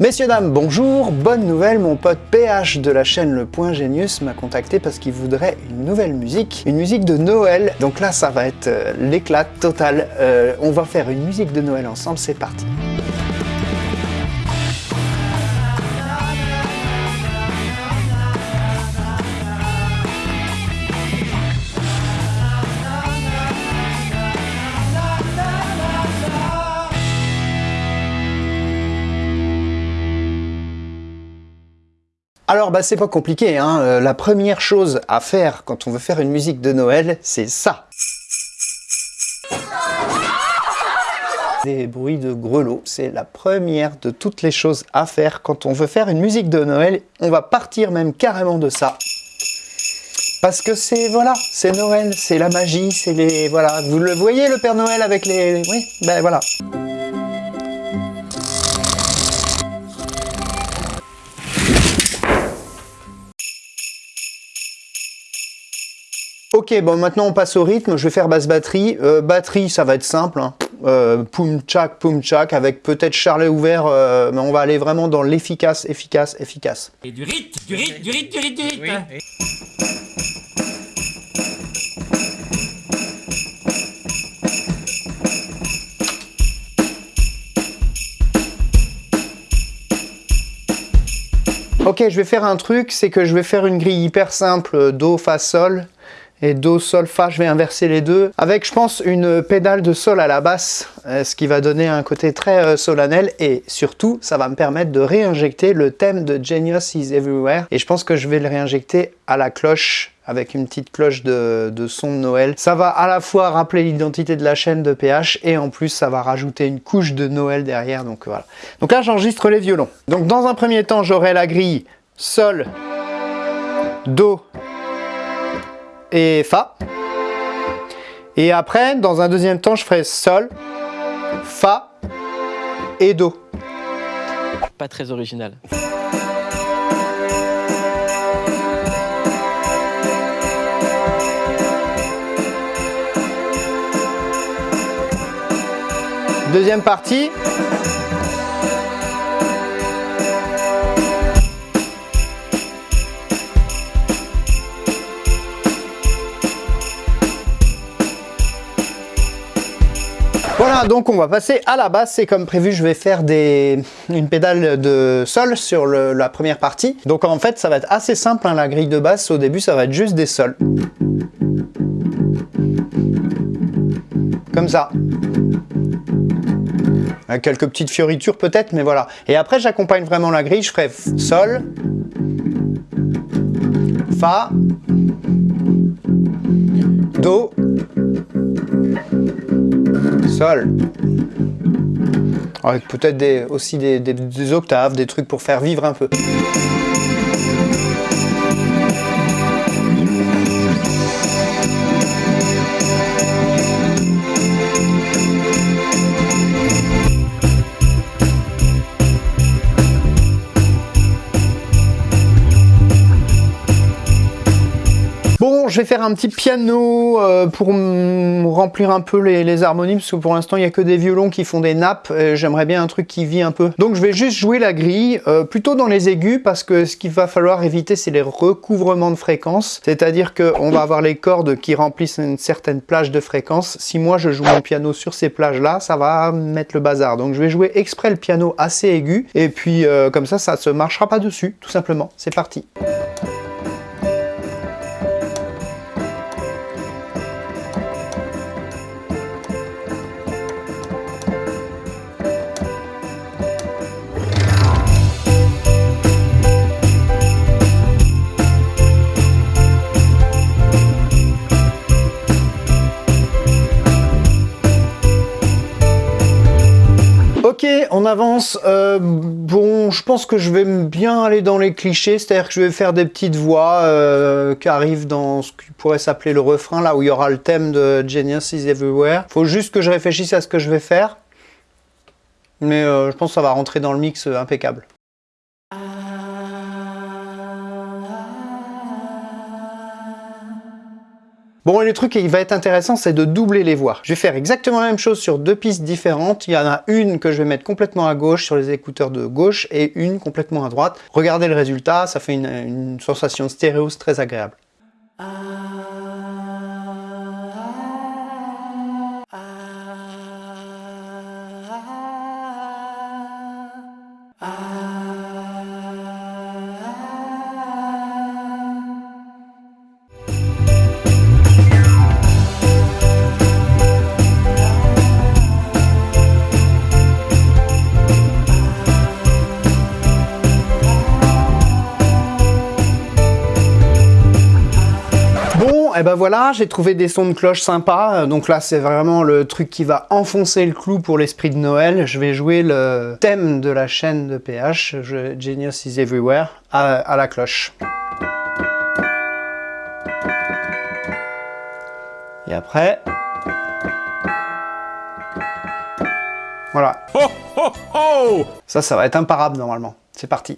Messieurs, dames, bonjour, bonne nouvelle, mon pote PH de la chaîne Le Point Genius m'a contacté parce qu'il voudrait une nouvelle musique, une musique de Noël. Donc là, ça va être euh, l'éclat total. Euh, on va faire une musique de Noël ensemble, c'est parti. Alors bah c'est pas compliqué, hein. Euh, la première chose à faire quand on veut faire une musique de Noël, c'est ça. Des bruits de grelots, c'est la première de toutes les choses à faire quand on veut faire une musique de Noël. On va partir même carrément de ça. Parce que c'est, voilà, c'est Noël, c'est la magie, c'est les... Voilà, vous le voyez le Père Noël avec les... Oui, ben voilà. Ok, bon maintenant on passe au rythme, je vais faire basse batterie. Euh, batterie, ça va être simple, hein. euh, poum tchak, poum tchak, avec peut-être charlet ouvert, euh, mais on va aller vraiment dans l'efficace, efficace, efficace. Et du rythme, du rythme, du rythme, du rythme, du rythme. Ok, je vais faire un truc, c'est que je vais faire une grille hyper simple, Do, Fa, Sol et Do, Sol, Fa, je vais inverser les deux, avec je pense une pédale de Sol à la basse, euh, ce qui va donner un côté très euh, solennel, et surtout ça va me permettre de réinjecter le thème de Genius is Everywhere, et je pense que je vais le réinjecter à la cloche, avec une petite cloche de, son de Noël. Ça va à la fois rappeler l'identité de la chaîne de PH, et en plus ça va rajouter une couche de Noël derrière, donc voilà. Donc là j'enregistre les violons. Donc dans un premier temps j'aurai la grille Sol, Do, et Fa. Et après, dans un deuxième temps, je ferai Sol, Fa et Do. Pas très original. Deuxième partie. Voilà, donc on va passer à la basse et comme prévu, je vais faire une pédale de sol sur la première partie. Donc en fait, ça va être assez simple, hein, la grille de basse. Au début, ça va être juste des sols. Comme ça. Quelques petites fioritures peut-être, mais voilà. Et après, j'accompagne vraiment la grille. Je ferai sol, fa, do, Avec peut-être aussi des octaves, des trucs pour faire vivre un peu. Je vais faire un petit piano euh, pour remplir un peu les, harmonies, parce que pour l'instant, il n'y a que des violons qui font des nappes. J'aimerais bien un truc qui vit un peu. Donc, je vais juste jouer la grille, euh, plutôt dans les aigus, parce que ce qu'il va falloir éviter, c'est les recouvrements de fréquences. C'est-à-dire qu'on va avoir les cordes qui remplissent une certaine plage de fréquences. Si moi, je joue mon piano sur ces plages-là, ça va mettre le bazar. Donc, je vais jouer exprès le piano assez aigu, et puis euh, comme ça, ça ne se marchera pas dessus, tout simplement. C'est parti. On avance. Euh, bon, je pense que je vais bien aller dans les clichés, c'est-à-dire que je vais faire des petites voix euh, qui arrivent dans ce qui pourrait s'appeler le refrain, là où il y aura le thème de Genius is Everywhere. Faut juste que je réfléchisse à ce que je vais faire. Mais euh, je pense que ça va rentrer dans le mix impeccable. Bon, le truc qui va être intéressant, c'est de doubler les voix. Je vais faire exactement la même chose sur deux pistes différentes. Il y en a une que je vais mettre complètement à gauche sur les écouteurs de gauche et une complètement à droite. Regardez le résultat, ça fait une, une sensation stéréo très agréable. Bon, et ben voilà, j'ai trouvé des sons de cloche sympas. Donc là, c'est vraiment le truc qui va enfoncer le clou pour l'esprit de Noël. Je vais jouer le thème de la chaîne de PH, Genius is Everywhere, à, à la cloche. Et après... Voilà. Ça, ça va être imparable normalement. C'est parti.